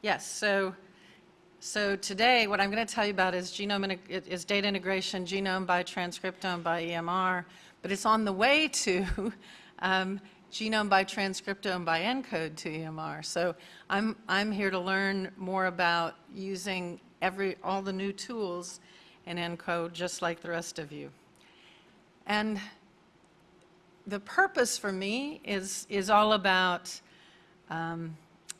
Yes, so, so today what I'm going to tell you about is genome is data integration, genome by transcriptome by EMR, but it's on the way to um, genome by transcriptome by ENCODE to EMR. So I'm, I'm here to learn more about using every, all the new tools in ENCODE just like the rest of you. And the purpose for me is, is all about um,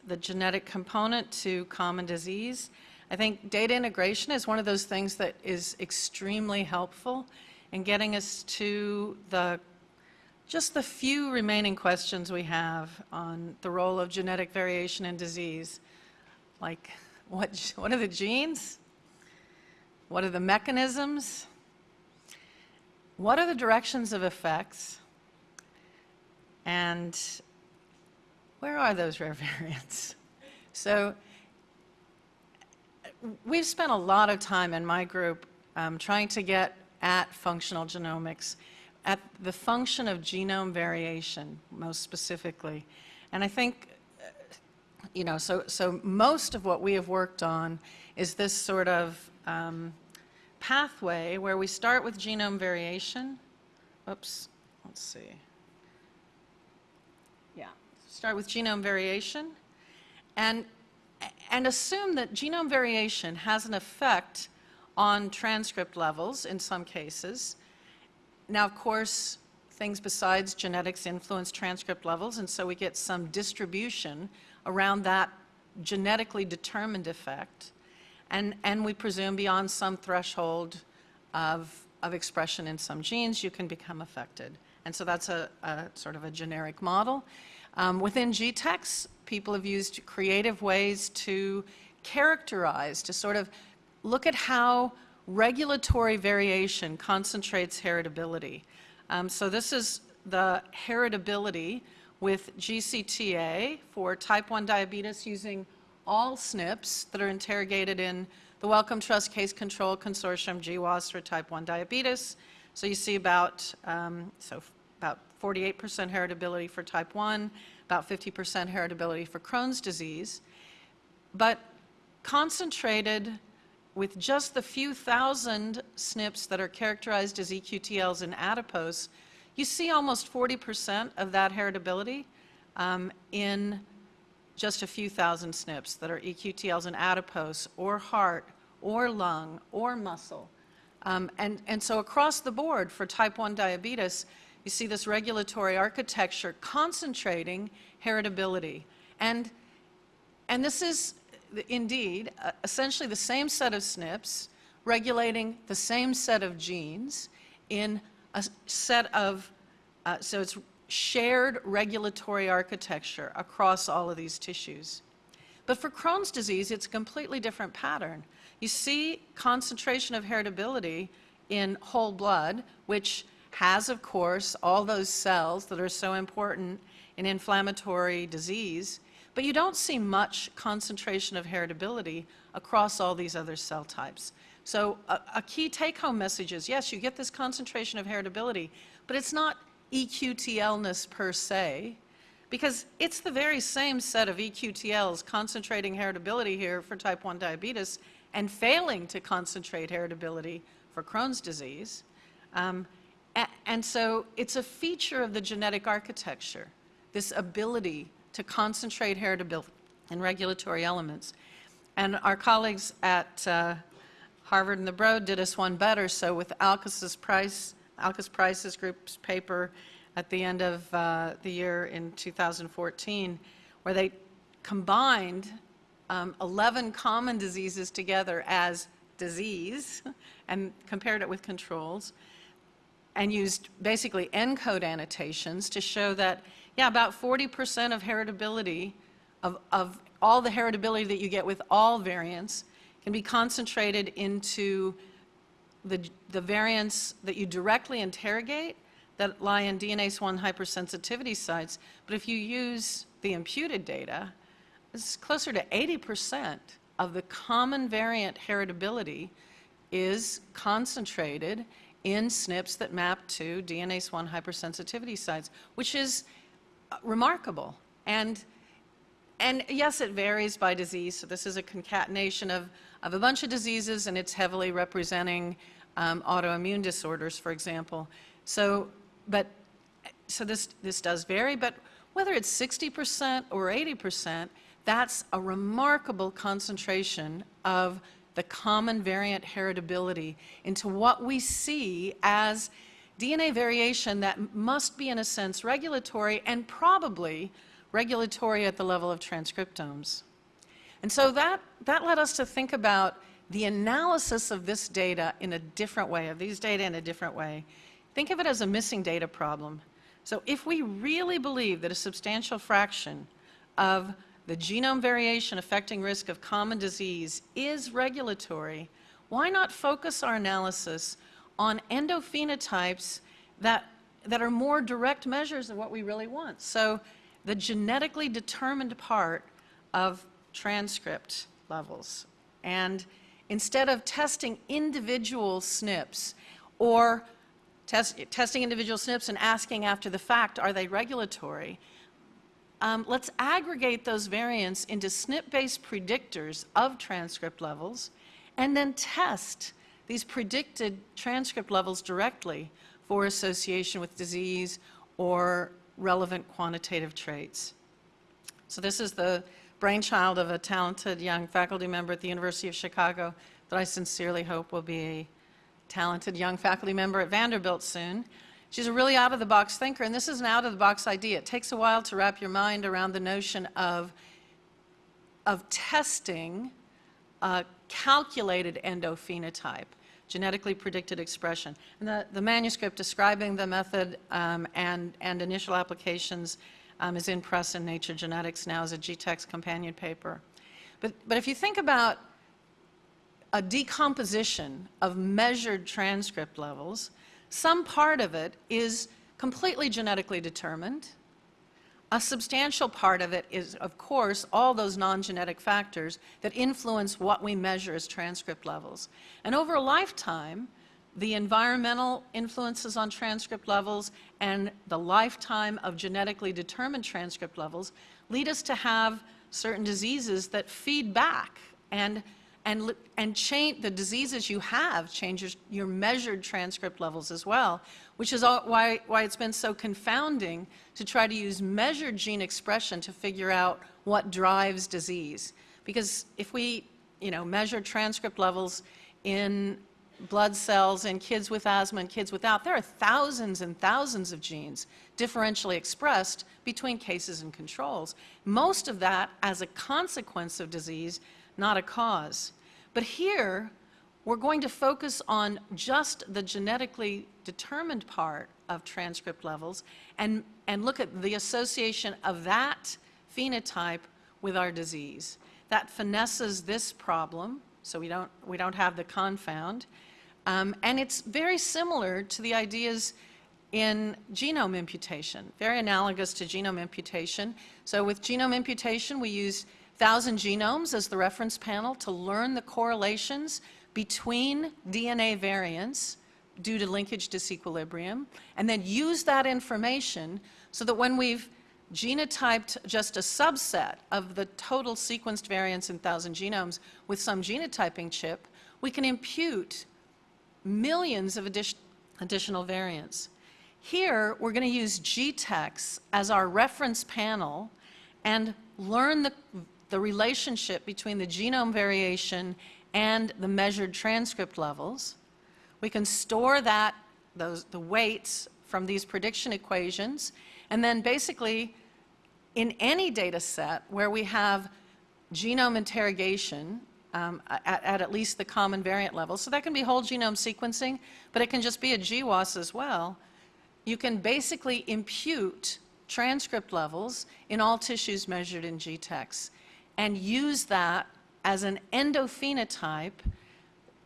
the genetic component to common disease. I think data integration is one of those things that is extremely helpful in getting us to the just the few remaining questions we have on the role of genetic variation in disease, like what, what are the genes? What are the mechanisms? What are the directions of effects? And where are those rare variants? So we've spent a lot of time in my group um, trying to get at functional genomics, at the function of genome variation, most specifically. And I think, you know, so, so most of what we have worked on is this sort of um, pathway where we start with genome variation. Oops, let's see. Start with genome variation and, and assume that genome variation has an effect on transcript levels in some cases. Now, of course, things besides genetics influence transcript levels, and so we get some distribution around that genetically determined effect. And, and we presume beyond some threshold of, of expression in some genes, you can become affected. And so that's a, a sort of a generic model. Um, within GTEx, people have used creative ways to characterize, to sort of look at how regulatory variation concentrates heritability. Um, so this is the heritability with GCTA for type 1 diabetes using all SNPs that are interrogated in the Wellcome Trust Case Control Consortium GWAS for type 1 diabetes. So you see about, um, so about 48% heritability for type 1, about 50% heritability for Crohn's disease. But concentrated with just the few thousand SNPs that are characterized as EQTLs in adipose, you see almost 40% of that heritability um, in just a few thousand SNPs that are EQTLs in adipose or heart or lung or muscle. Um, and, and so across the board for type 1 diabetes, you see this regulatory architecture concentrating heritability. And, and this is indeed, uh, essentially the same set of SNPs regulating the same set of genes in a set of, uh, so it's shared regulatory architecture across all of these tissues. But for Crohn's disease, it's a completely different pattern. You see concentration of heritability in whole blood, which has, of course, all those cells that are so important in inflammatory disease, but you don't see much concentration of heritability across all these other cell types. So a, a key take-home message is, yes, you get this concentration of heritability, but it's not EQTLness per se, because it's the very same set of EQTLs concentrating heritability here for type 1 diabetes and failing to concentrate heritability for Crohn's disease. Um, and so it's a feature of the genetic architecture, this ability to concentrate heritability and regulatory elements. And our colleagues at uh, Harvard and the Broad did us one better. So with Alkes's Price, Alkes Price's group's paper at the end of uh, the year in 2014, where they combined um, 11 common diseases together as disease and compared it with controls and used basically ENCODE annotations to show that yeah, about 40% of heritability, of, of all the heritability that you get with all variants, can be concentrated into the, the variants that you directly interrogate that lie in DNase 1 hypersensitivity sites. But if you use the imputed data, it's closer to 80% of the common variant heritability is concentrated in SNPs that map to DNase 1 hypersensitivity sites, which is remarkable. And and yes, it varies by disease. So this is a concatenation of, of a bunch of diseases, and it's heavily representing um, autoimmune disorders, for example. So, but, so this, this does vary, but whether it's 60% or 80%, that's a remarkable concentration of the common variant heritability into what we see as DNA variation that must be, in a sense, regulatory and probably regulatory at the level of transcriptomes. And so that, that led us to think about the analysis of this data in a different way, of these data in a different way. Think of it as a missing data problem. So if we really believe that a substantial fraction of the genome variation affecting risk of common disease is regulatory, why not focus our analysis on endophenotypes that, that are more direct measures of what we really want? So the genetically determined part of transcript levels. And instead of testing individual SNPs or test, testing individual SNPs and asking after the fact, are they regulatory? Um, let's aggregate those variants into SNP-based predictors of transcript levels and then test these predicted transcript levels directly for association with disease or relevant quantitative traits. So this is the brainchild of a talented young faculty member at the University of Chicago that I sincerely hope will be a talented young faculty member at Vanderbilt soon. She's a really out-of-the-box thinker, and this is an out-of-the-box idea. It takes a while to wrap your mind around the notion of, of testing a calculated endophenotype genetically predicted expression. And the, the manuscript describing the method um, and, and initial applications um, is in Press in Nature Genetics now as a GTEx companion paper. But, but if you think about a decomposition of measured transcript levels, some part of it is completely genetically determined, a substantial part of it is, of course, all those non-genetic factors that influence what we measure as transcript levels. And over a lifetime, the environmental influences on transcript levels and the lifetime of genetically determined transcript levels lead us to have certain diseases that feed back and and, and change the diseases you have changes your measured transcript levels as well, which is all, why, why it's been so confounding to try to use measured gene expression to figure out what drives disease. Because if we, you know, measure transcript levels in blood cells in kids with asthma and kids without, there are thousands and thousands of genes differentially expressed between cases and controls. Most of that as a consequence of disease, not a cause. But here, we're going to focus on just the genetically determined part of transcript levels and, and look at the association of that phenotype with our disease. That finesses this problem, so we don't, we don't have the confound. Um, and it's very similar to the ideas in genome imputation, very analogous to genome imputation. So with genome imputation, we use 1,000 genomes as the reference panel to learn the correlations between DNA variants due to linkage disequilibrium, and then use that information so that when we've genotyped just a subset of the total sequenced variants in 1,000 genomes with some genotyping chip, we can impute millions of addi additional variants. Here, we're going to use GTEx as our reference panel and learn the the relationship between the genome variation and the measured transcript levels. We can store that, those, the weights from these prediction equations, and then basically in any data set where we have genome interrogation um, at, at, at least the common variant level, so that can be whole genome sequencing, but it can just be a GWAS as well, you can basically impute transcript levels in all tissues measured in GTEx and use that as an endophenotype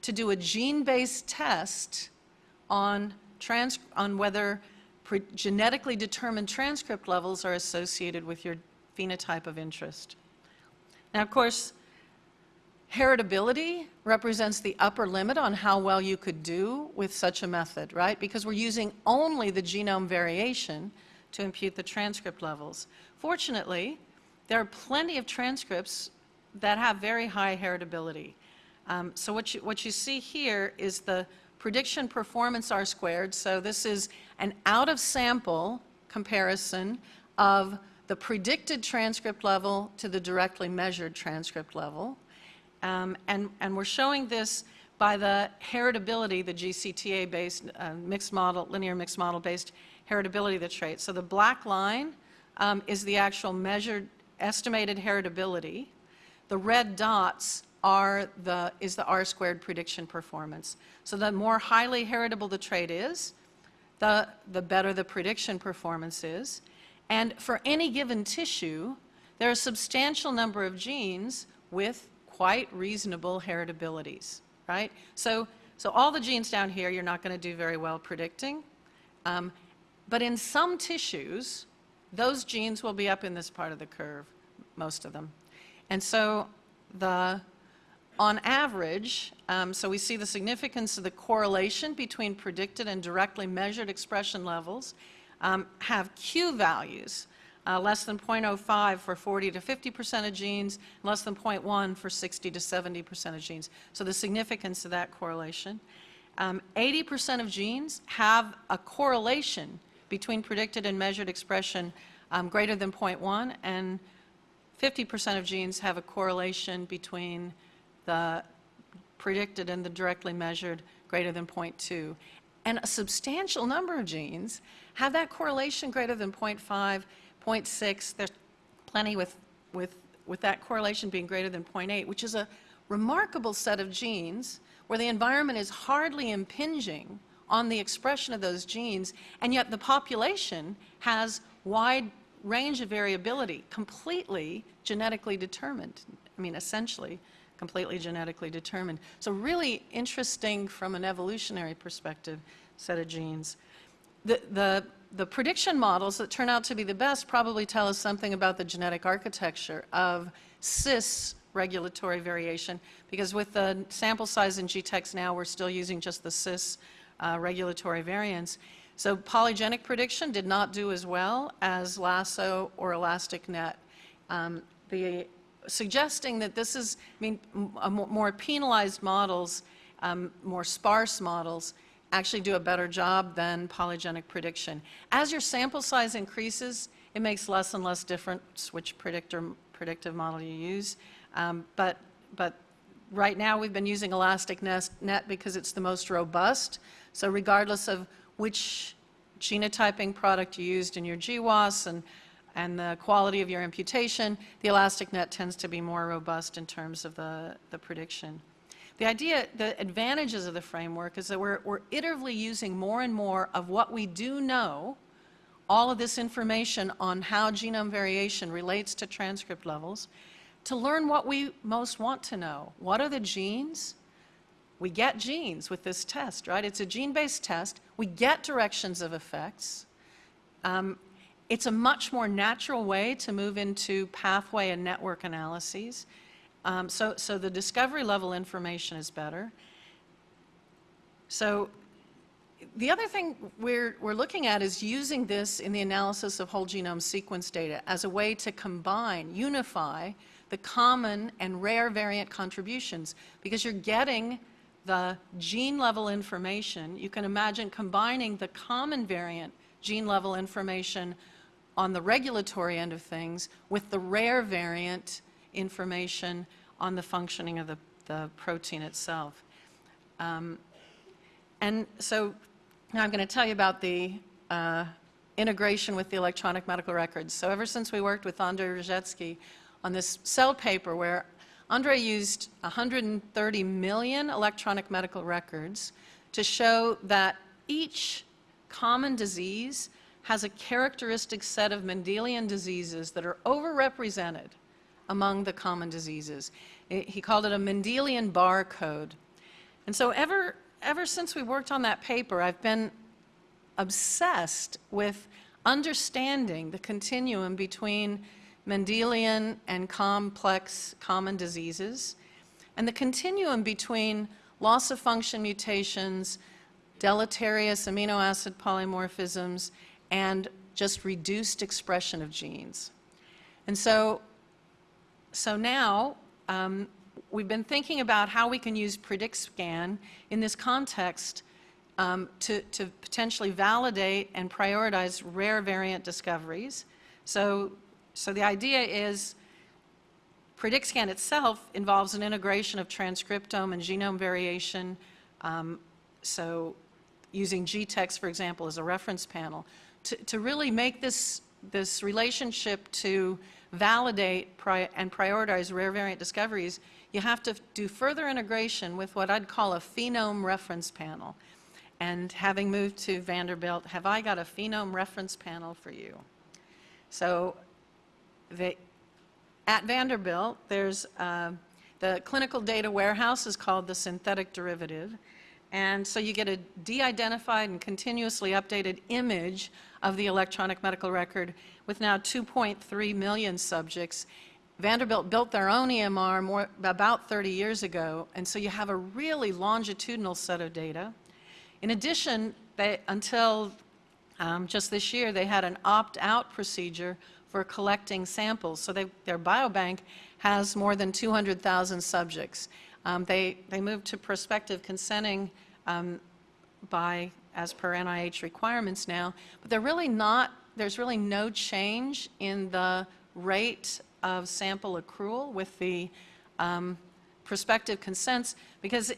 to do a gene-based test on, trans on whether genetically determined transcript levels are associated with your phenotype of interest. Now, of course, heritability represents the upper limit on how well you could do with such a method, right? Because we're using only the genome variation to impute the transcript levels. Fortunately, there are plenty of transcripts that have very high heritability. Um, so what you, what you see here is the prediction performance R squared. So this is an out of sample comparison of the predicted transcript level to the directly measured transcript level. Um, and, and we're showing this by the heritability, the GCTA-based uh, mixed model, linear mixed model-based heritability of the trait. So the black line um, is the actual measured estimated heritability. The red dots are the, is the R-squared prediction performance. So the more highly heritable the trait is, the, the better the prediction performance is. And for any given tissue, there are a substantial number of genes with quite reasonable heritabilities, right? So, so all the genes down here, you're not going to do very well predicting. Um, but in some tissues, those genes will be up in this part of the curve, most of them. And so the, on average, um, so we see the significance of the correlation between predicted and directly measured expression levels um, have Q values, uh, less than 0.05 for 40 to 50% of genes, less than 0.1 for 60 to 70% of genes. So the significance of that correlation. 80% um, of genes have a correlation between predicted and measured expression um, greater than 0.1, and 50% of genes have a correlation between the predicted and the directly measured greater than 0.2. And a substantial number of genes have that correlation greater than 0.5, 0.6. There's plenty with, with, with that correlation being greater than 0.8, which is a remarkable set of genes where the environment is hardly impinging on the expression of those genes, and yet the population has wide range of variability, completely genetically determined. I mean, essentially completely genetically determined. So really interesting from an evolutionary perspective set of genes. The, the, the prediction models that turn out to be the best probably tell us something about the genetic architecture of cis regulatory variation because with the sample size in GTEx now we're still using just the cis uh, regulatory variants. So polygenic prediction did not do as well as lasso or elastic net. Um, the suggesting that this is, I mean, more penalized models, um, more sparse models, actually do a better job than polygenic prediction. As your sample size increases, it makes less and less difference which predictor, predictive model you use. Um, but, but right now we've been using elastic net because it's the most robust. So regardless of which genotyping product you used in your GWAS and and the quality of your imputation, the elastic net tends to be more robust in terms of the, the prediction. The idea, the advantages of the framework is that we're, we're iteratively using more and more of what we do know, all of this information on how genome variation relates to transcript levels, to learn what we most want to know. What are the genes? We get genes with this test, right? It's a gene-based test. We get directions of effects. Um, it's a much more natural way to move into pathway and network analyses. Um, so, so the discovery level information is better. So the other thing we're, we're looking at is using this in the analysis of whole genome sequence data as a way to combine, unify the common and rare variant contributions because you're getting the gene level information. You can imagine combining the common variant gene level information on the regulatory end of things with the rare variant information on the functioning of the, the protein itself. Um, and so now I'm going to tell you about the uh, integration with the electronic medical records. So ever since we worked with Andrei Rzhetsky on this cell paper where Andre used 130 million electronic medical records to show that each common disease has a characteristic set of Mendelian diseases that are overrepresented among the common diseases. He called it a Mendelian barcode. And so ever, ever since we worked on that paper, I've been obsessed with understanding the continuum between Mendelian and complex common diseases, and the continuum between loss of function mutations, deleterious amino acid polymorphisms, and just reduced expression of genes. And so so now, um, we've been thinking about how we can use PrediXcan in this context um, to, to potentially validate and prioritize rare variant discoveries. So, so the idea is PrediXcan itself involves an integration of transcriptome and genome variation. Um, so using GTEx, for example, as a reference panel, to, to really make this, this relationship to validate pri and prioritize rare variant discoveries, you have to do further integration with what I'd call a phenome reference panel. And having moved to Vanderbilt, have I got a phenome reference panel for you? So at Vanderbilt, there's uh, the clinical data warehouse is called the synthetic derivative. And so you get a de-identified and continuously updated image of the electronic medical record with now 2.3 million subjects. Vanderbilt built their own EMR more, about 30 years ago, and so you have a really longitudinal set of data. In addition, they, until um, just this year, they had an opt-out procedure for collecting samples. So they, their biobank has more than 200,000 subjects. Um, they, they moved to prospective consenting um, by, as per NIH requirements now, but they're really not, there's really no change in the rate of sample accrual with the um, prospective consents because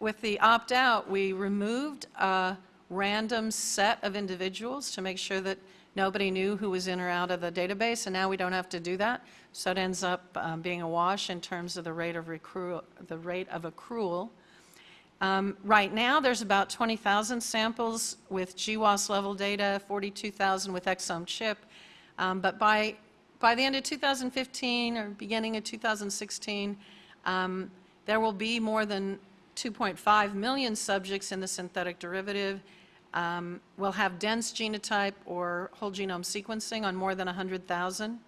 with the opt-out, we removed a random set of individuals to make sure that nobody knew who was in or out of the database, and now we don't have to do that. So it ends up um, being a wash in terms of the rate of, the rate of accrual. Um, right now, there's about 20,000 samples with GWAS level data, 42,000 with exome chip. Um, but by, by the end of 2015 or beginning of 2016, um, there will be more than 2.5 million subjects in the synthetic derivative. Um, we'll have dense genotype or whole genome sequencing on more than 100,000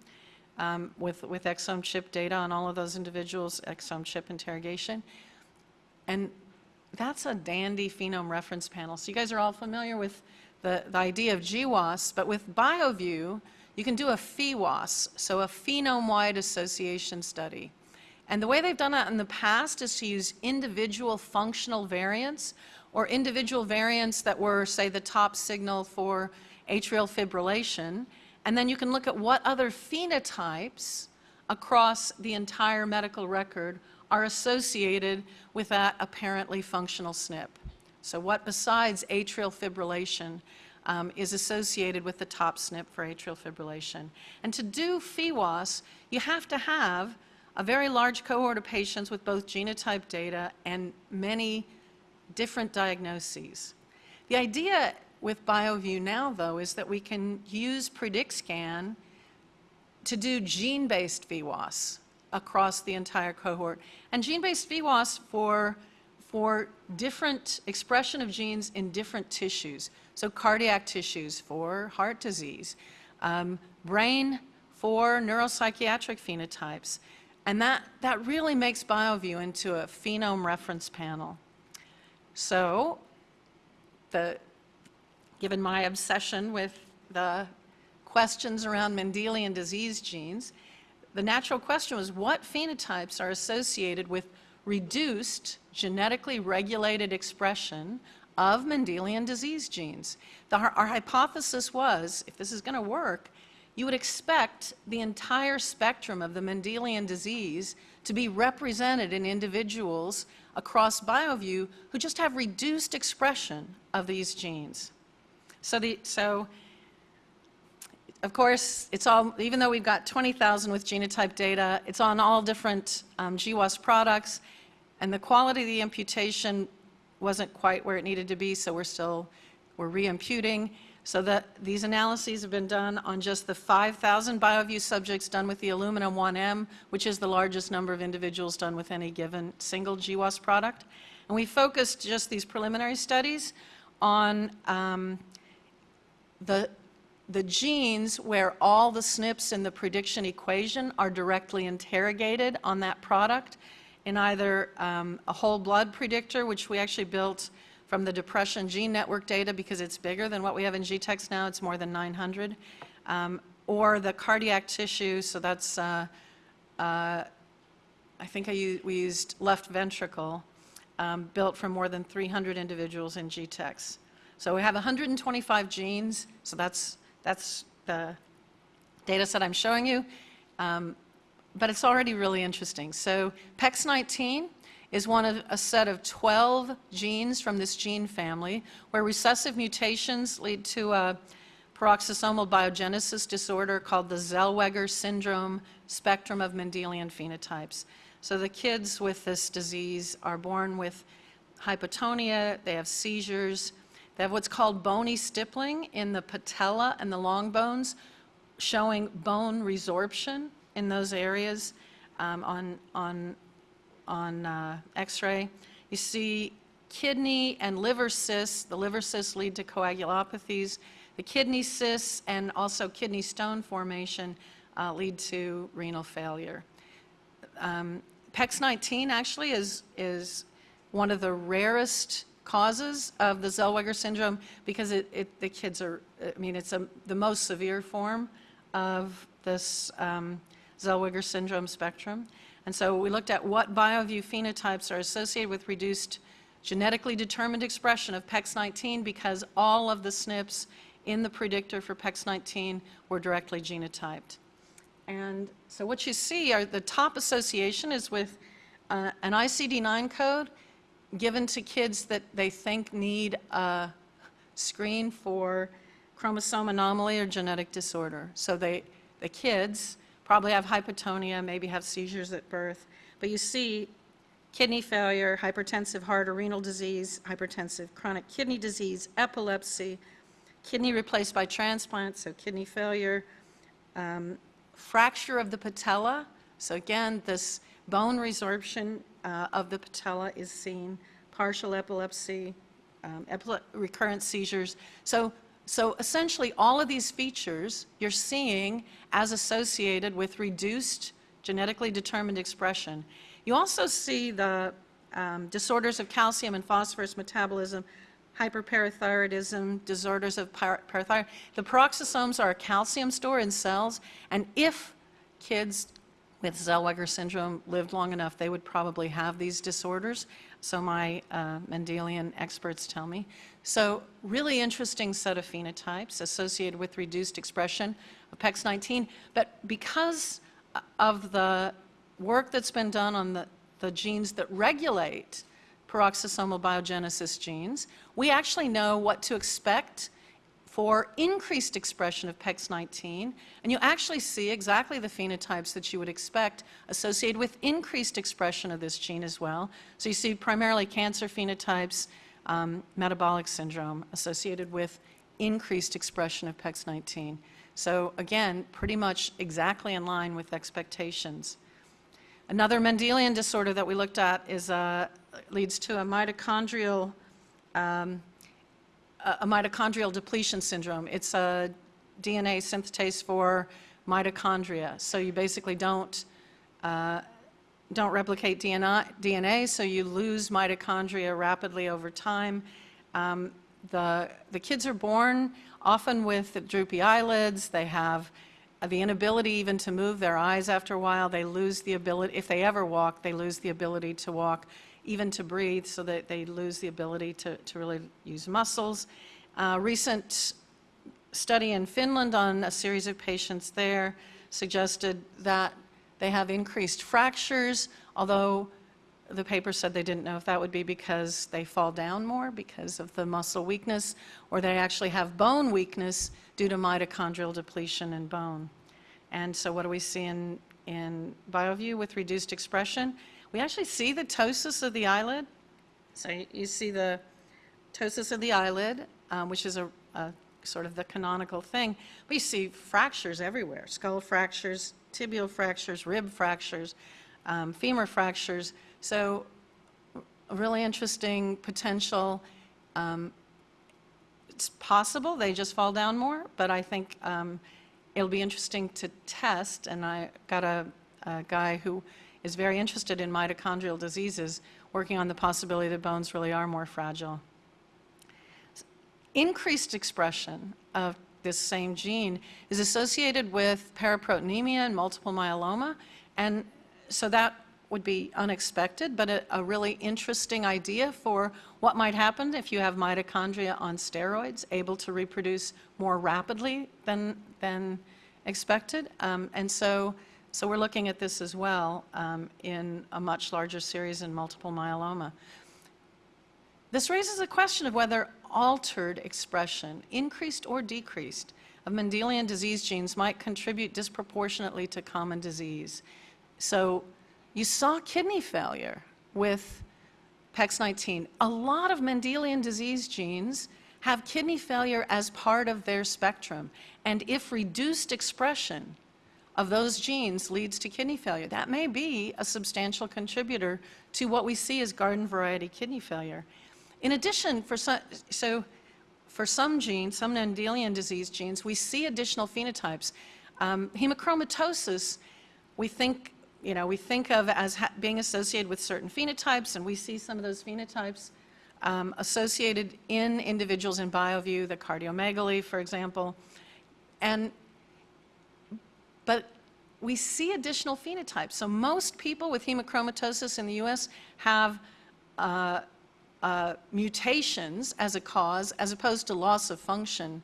um, with, with exome chip data on all of those individuals, exome chip interrogation. And that's a dandy phenome reference panel. So you guys are all familiar with the, the idea of GWAS, but with BioVU, you can do a PheWAS, so a phenome-wide association study. And the way they've done that in the past is to use individual functional variants or individual variants that were, say, the top signal for atrial fibrillation. And then you can look at what other phenotypes across the entire medical record are associated with that apparently functional SNP. So what besides atrial fibrillation um, is associated with the top SNP for atrial fibrillation. And to do PheWAS, you have to have a very large cohort of patients with both genotype data and many different diagnoses. The idea with BioVU now, though, is that we can use PrediXcan to do gene-based PheWAS across the entire cohort. And gene-based PheWAS for, for different expression of genes in different tissues. So cardiac tissues for heart disease, um, brain for neuropsychiatric phenotypes. And that, that really makes BioVU into a phenome reference panel. So, the, given my obsession with the questions around Mendelian disease genes, the natural question was what phenotypes are associated with reduced genetically regulated expression of Mendelian disease genes. The, our, our hypothesis was, if this is going to work, you would expect the entire spectrum of the Mendelian disease to be represented in individuals across BioVU who just have reduced expression of these genes. So, the, so of course, it's all, even though we've got 20,000 with genotype data, it's on all different um, GWAS products, and the quality of the imputation wasn't quite where it needed to be, so we're still, we're re-imputing. So that these analyses have been done on just the 5,000 BioVU subjects done with the Illumina 1M, which is the largest number of individuals done with any given single GWAS product. And we focused just these preliminary studies on um, the the genes where all the SNPs in the prediction equation are directly interrogated on that product in either um, a whole blood predictor, which we actually built from the depression gene network data because it's bigger than what we have in GTEx now, it's more than 900, um, or the cardiac tissue, so that's uh, uh, I think I we used left ventricle, um, built from more than 300 individuals in GTEx. So we have 125 genes, so that's, that's the data set I'm showing you. Um, but it's already really interesting. So PEX19 is one of a set of 12 genes from this gene family where recessive mutations lead to a peroxisomal biogenesis disorder called the Zellweger syndrome spectrum of Mendelian phenotypes. So the kids with this disease are born with hypotonia, they have seizures, they have what's called bony stippling in the patella and the long bones, showing bone resorption in those areas um, on, on, on uh, x-ray. You see kidney and liver cysts. The liver cysts lead to coagulopathies. The kidney cysts and also kidney stone formation uh, lead to renal failure. Um, PEX19 actually is, is one of the rarest causes of the Zellweger syndrome because it, it, the kids are, I mean, it's a, the most severe form of this um, Zellweger syndrome spectrum. And so we looked at what BioVU phenotypes are associated with reduced genetically determined expression of PEX19 because all of the SNPs in the predictor for PEX19 were directly genotyped. And so what you see are the top association is with uh, an ICD-9 code given to kids that they think need a screen for chromosome anomaly or genetic disorder. So they, the kids probably have hypotonia, maybe have seizures at birth. But you see kidney failure, hypertensive heart or renal disease, hypertensive chronic kidney disease, epilepsy, kidney replaced by transplant, so kidney failure, um, fracture of the patella. So again, this bone resorption uh, of the patella is seen, partial epilepsy, um, epile recurrent seizures. So, so essentially all of these features you're seeing as associated with reduced genetically determined expression. You also see the um, disorders of calcium and phosphorus metabolism, hyperparathyroidism, disorders of parathyroid. The peroxisomes are a calcium store in cells, and if kids with Zellweger syndrome lived long enough, they would probably have these disorders, so my uh, Mendelian experts tell me. So really interesting set of phenotypes associated with reduced expression of PEX19, but because uh, of the work that's been done on the, the genes that regulate peroxisomal biogenesis genes, we actually know what to expect for increased expression of PEX19, and you actually see exactly the phenotypes that you would expect associated with increased expression of this gene as well. So you see primarily cancer phenotypes, um, metabolic syndrome associated with increased expression of PEX19. So again, pretty much exactly in line with expectations. Another Mendelian disorder that we looked at is, uh, leads to a mitochondrial um, a mitochondrial depletion syndrome. It's a DNA synthetase for mitochondria. So you basically don't, uh, don't replicate DNA, DNA, so you lose mitochondria rapidly over time. Um, the, the kids are born often with droopy eyelids. They have the inability even to move their eyes after a while. They lose the ability, if they ever walk, they lose the ability to walk even to breathe so that they lose the ability to, to really use muscles. Uh, recent study in Finland on a series of patients there suggested that they have increased fractures, although the paper said they didn't know if that would be because they fall down more because of the muscle weakness, or they actually have bone weakness due to mitochondrial depletion in bone. And so what do we see in, in BioVU with reduced expression? we actually see the ptosis of the eyelid. So you see the ptosis of the eyelid, um, which is a, a, sort of the canonical thing. You see fractures everywhere, skull fractures, tibial fractures, rib fractures, um, femur fractures. So a really interesting potential. Um, it's possible they just fall down more, but I think um, it'll be interesting to test. And I got a, a guy who is very interested in mitochondrial diseases, working on the possibility that bones really are more fragile. Increased expression of this same gene is associated with paraproteinemia and multiple myeloma, And so that would be unexpected, but a, a really interesting idea for what might happen if you have mitochondria on steroids, able to reproduce more rapidly than, than expected. Um, and so, so we're looking at this as well um, in a much larger series in multiple myeloma. This raises a question of whether altered expression, increased or decreased, of Mendelian disease genes might contribute disproportionately to common disease. So you saw kidney failure with PEX19. A lot of Mendelian disease genes have kidney failure as part of their spectrum. And if reduced expression of those genes leads to kidney failure, that may be a substantial contributor to what we see as garden variety kidney failure. In addition, for some, so for some genes, some Mendelian disease genes, we see additional phenotypes. Um, hemochromatosis, we think, you know, we think of as being associated with certain phenotypes, and we see some of those phenotypes um, associated in individuals in BioVU, the cardiomegaly, for example. And, but we see additional phenotypes. So most people with hemochromatosis in the US have uh, uh, mutations as a cause as opposed to loss of function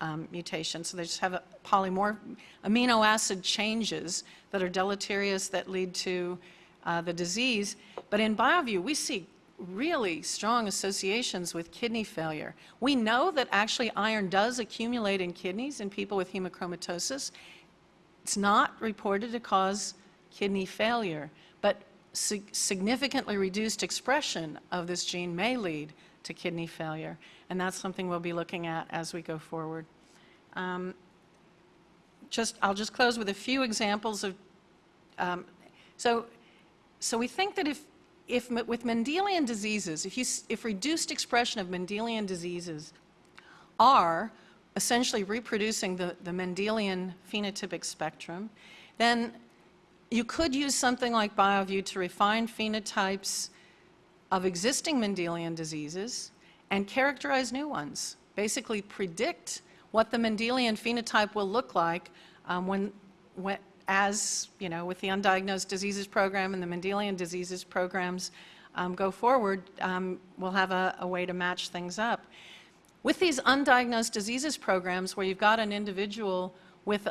um, mutations. So they just have a polymorph amino acid changes that are deleterious that lead to uh, the disease. But in BioVU, we see really strong associations with kidney failure. We know that actually iron does accumulate in kidneys in people with hemochromatosis. It's not reported to cause kidney failure, but sig significantly reduced expression of this gene may lead to kidney failure, and that's something we'll be looking at as we go forward. Um, just, I'll just close with a few examples of, um, so, so we think that if if with Mendelian diseases, if, you, if reduced expression of Mendelian diseases are essentially reproducing the, the Mendelian phenotypic spectrum, then you could use something like BioVU to refine phenotypes of existing Mendelian diseases and characterize new ones, basically predict what the Mendelian phenotype will look like um, when, when, as, you know, with the undiagnosed diseases program and the Mendelian diseases programs um, go forward, um, we'll have a, a way to match things up. With these undiagnosed diseases programs where you've got an individual with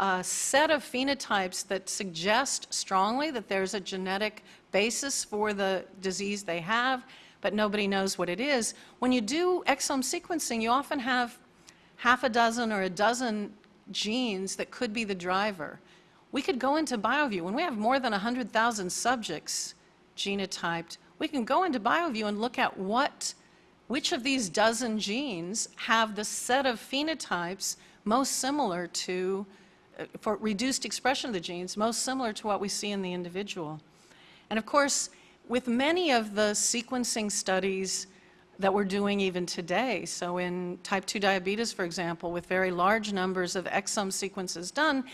a set of phenotypes that suggest strongly that there's a genetic basis for the disease they have, but nobody knows what it is. When you do exome sequencing, you often have half a dozen or a dozen genes that could be the driver. We could go into BioVU. When we have more than 100,000 subjects genotyped, we can go into BioVU and look at what, which of these dozen genes have the set of phenotypes most similar to, for reduced expression of the genes, most similar to what we see in the individual. And of course, with many of the sequencing studies that we're doing even today, so in type 2 diabetes, for example, with very large numbers of exome sequences done,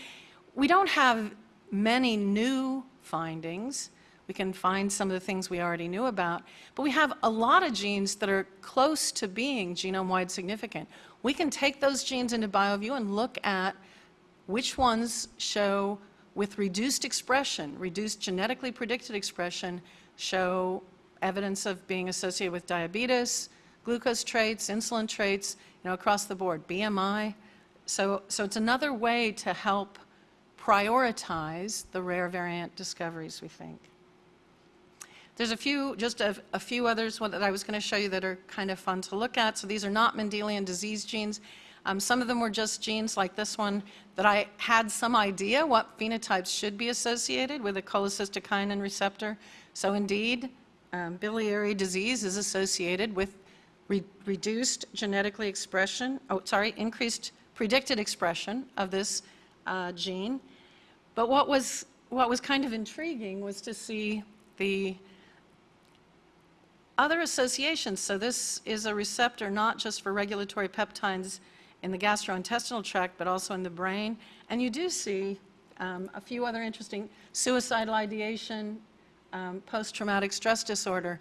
we don't have many new findings. We can find some of the things we already knew about, but we have a lot of genes that are close to being genome-wide significant. We can take those genes into BioVU and look at which ones show with reduced expression, reduced genetically predicted expression, show evidence of being associated with diabetes, glucose traits, insulin traits, you know, across the board, BMI. So, so it's another way to help prioritize the rare variant discoveries, we think. There's a few, just a, a few others that I was going to show you that are kind of fun to look at. So these are not Mendelian disease genes. Um, some of them were just genes like this one that I had some idea what phenotypes should be associated with a cholecystokinin receptor. So indeed, um, biliary disease is associated with re reduced genetically expression, oh, sorry, increased predicted expression of this uh, gene. But what was, what was kind of intriguing was to see the other associations. So this is a receptor not just for regulatory peptides in the gastrointestinal tract, but also in the brain. And you do see um, a few other interesting suicidal ideation, um, post-traumatic stress disorder.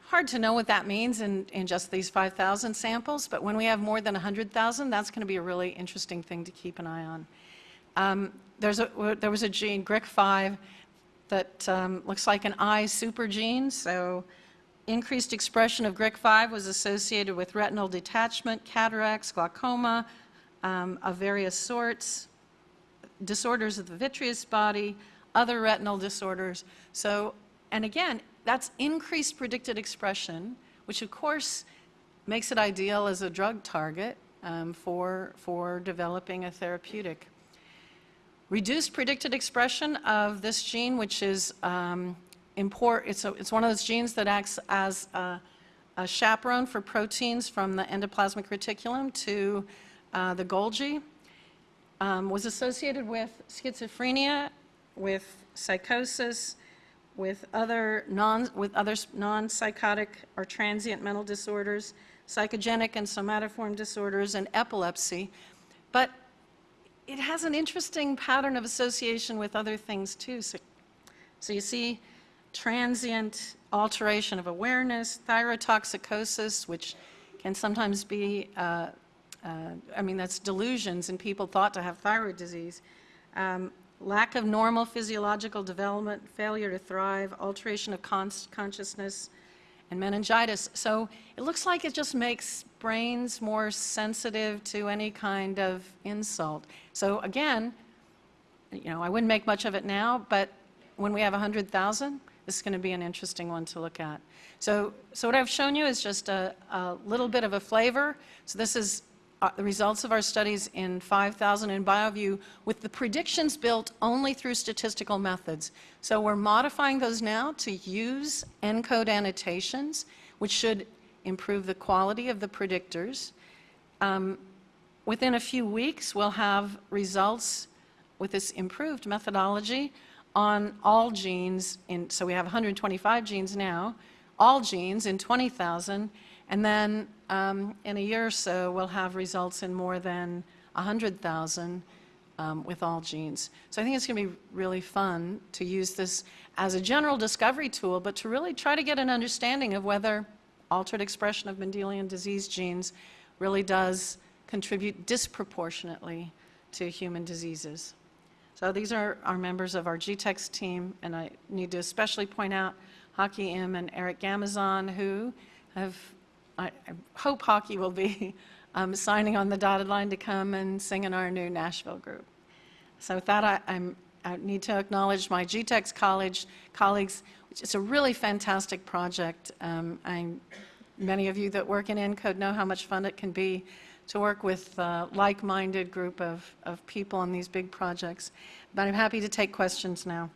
Hard to know what that means in, in just these 5,000 samples, but when we have more than 100,000, that's going to be a really interesting thing to keep an eye on. Um, There's a, there was a gene, GRIK5, that um, looks like an eye super gene, so increased expression of GRIK5 was associated with retinal detachment, cataracts, glaucoma um, of various sorts, disorders of the vitreous body, other retinal disorders. So, and again, that's increased predicted expression, which of course makes it ideal as a drug target um, for, for developing a therapeutic. Reduced predicted expression of this gene, which is um, import, it's, a, it's one of those genes that acts as a, a chaperone for proteins from the endoplasmic reticulum to uh, the Golgi, um, was associated with schizophrenia, with psychosis, with other non, with other non-psychotic or transient mental disorders, psychogenic and somatoform disorders, and epilepsy. But it has an interesting pattern of association with other things too. So, so you see transient alteration of awareness, thyrotoxicosis, which can sometimes be, uh, uh, I mean, that's delusions in people thought to have thyroid disease. Um, lack of normal physiological development, failure to thrive, alteration of consciousness, and meningitis. So it looks like it just makes brains more sensitive to any kind of insult. So again, you know, I wouldn't make much of it now, but when we have 100,000, this is going to be an interesting one to look at. So, so what I've shown you is just a, a little bit of a flavor. So this is uh, the results of our studies in 5,000 in BioVU with the predictions built only through statistical methods. So we're modifying those now to use ENCODE annotations, which should improve the quality of the predictors. Um, within a few weeks, we'll have results with this improved methodology on all genes. In, so we have 125 genes now, all genes in 20,000, and then um, in a year or so, we'll have results in more than 100,000 um, with all genes. So I think it's going to be really fun to use this as a general discovery tool, but to really try to get an understanding of whether altered expression of Mendelian disease genes really does contribute disproportionately to human diseases. So these are our members of our GTEx team, and I need to especially point out Hae Kyung Im and Eric Gamazon, who have I, I hope Hae Kyung will be um, signing on the dotted line to come and sing in our new Nashville group. So with that, I, I need to acknowledge my GTEx college colleagues. It's a really fantastic project. Um, many of you that work in ENCODE know how much fun it can be to work with a like-minded group of, of people on these big projects. But I'm happy to take questions now.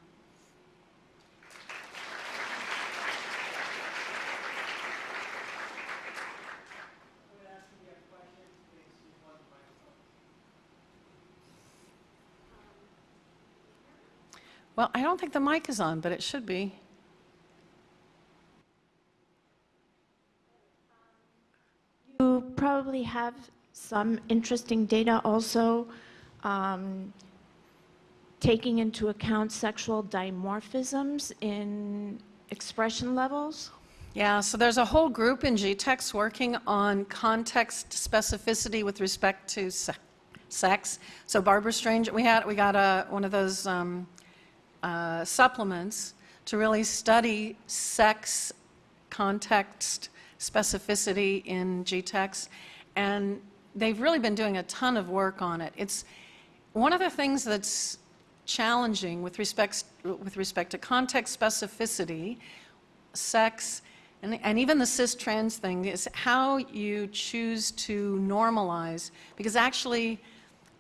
Well, I don't think the mic is on, but it should be. You probably have some interesting data also um, taking into account sexual dimorphisms in expression levels? Yeah, so there's a whole group in GTEx working on context specificity with respect to se sex. So Barbara Stranger, we had we got a, one of those um, uh, supplements to really study sex context specificity in GTEx. And they've really been doing a ton of work on it. It's one of the things that's challenging with respect, with respect to context specificity, sex, and, and even the cis-trans thing is how you choose to normalize, because actually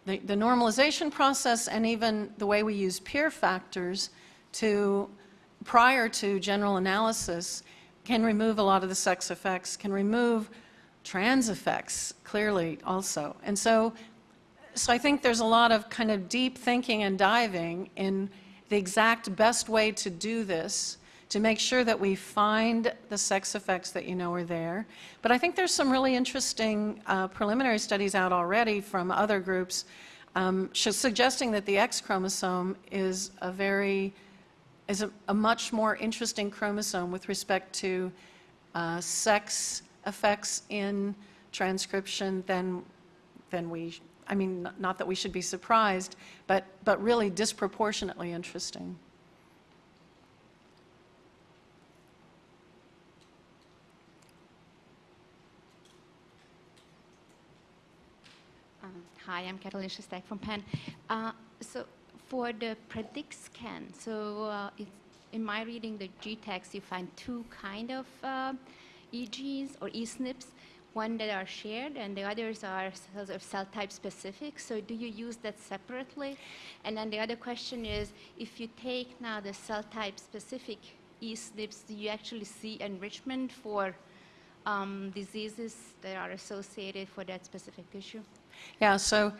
the, the normalization process and even the way we use peer factors to, prior to general analysis, can remove a lot of the sex effects, can remove trans effects, clearly also. And so, so I think there's a lot of kind of deep thinking and diving in the exact best way to do this to make sure that we find the sex effects that you know are there. But I think there's some really interesting uh, preliminary studies out already from other groups um, suggesting that the X chromosome is a very, is a, a much more interesting chromosome with respect to uh, sex effects in transcription than, than we I mean, not that we should be surprised, but, but really disproportionately interesting. Um, Hi, I'm Catalina Shostak from Penn. Uh, So for the PrediXcan, so uh, in my reading the GTEx, you find two kind of uh, EGs or eSNPs, one that are shared and the others are cell type specific. So do you use that separately? And then the other question is, if you take now the cell type specific eSNPs, do you actually see enrichment for um, diseases that are associated for that specific tissue? Yeah, so,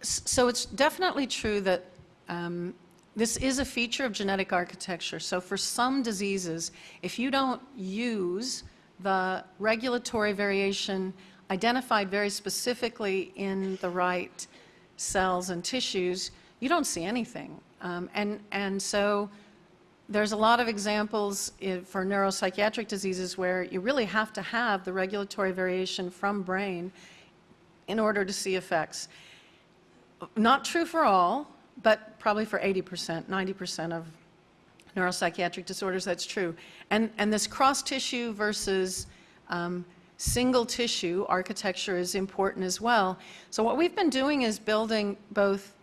so it's definitely true that um, this is a feature of genetic architecture. So for some diseases, if you don't use the regulatory variation identified very specifically in the right cells and tissues, you don't see anything. Um, and, and so there's a lot of examples for neuropsychiatric diseases where you really have to have the regulatory variation from brain in order to see effects. Not true for all, but probably for 80%, 90% of neuropsychiatric disorders, that's true. And, and this cross-tissue versus um, single tissue architecture is important as well. So what we've been doing is building both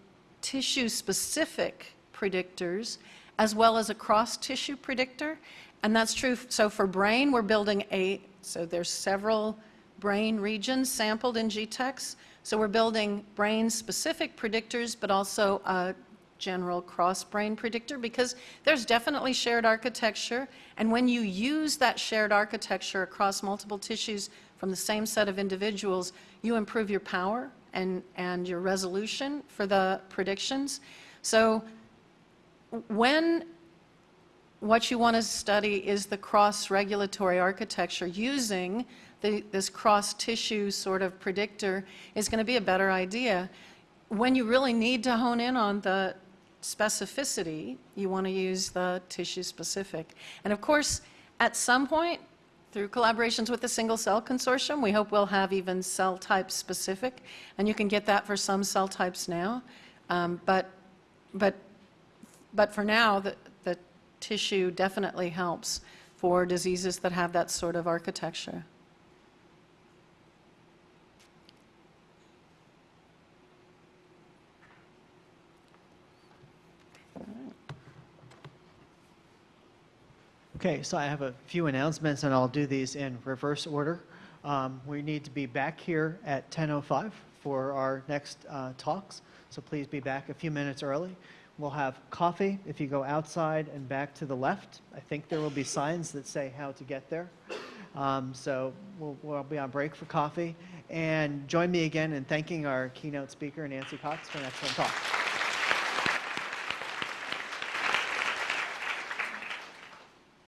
tissue-specific predictors as well as a cross-tissue predictor. And that's true, so for brain, we're building a, so there's several brain regions sampled in GTEx. So we're building brain-specific predictors, but also a general cross-brain predictor, because there's definitely shared architecture. And when you use that shared architecture across multiple tissues from the same set of individuals, you improve your power and, and your resolution for the predictions. So when what you want to study is the cross-regulatory architecture. Using the, this cross-tissue sort of predictor is going to be a better idea. When you really need to hone in on the specificity, you want to use the tissue-specific. And of course, at some point, through collaborations with the Single Cell Consortium, we hope we'll have even cell type specific, and you can get that for some cell types now. Um, But, but but for now, the, the tissue definitely helps for diseases that have that sort of architecture. Okay, so I have a few announcements, and I'll do these in reverse order. Um, We need to be back here at 10:05 for our next uh, talks, so please be back a few minutes early. We'll have coffee if you go outside and back to the left. I think there will be signs that say how to get there. Um, So we'll we'll be on break for coffee. And join me again in thanking our keynote speaker, Nancy Cox, for an excellent talk.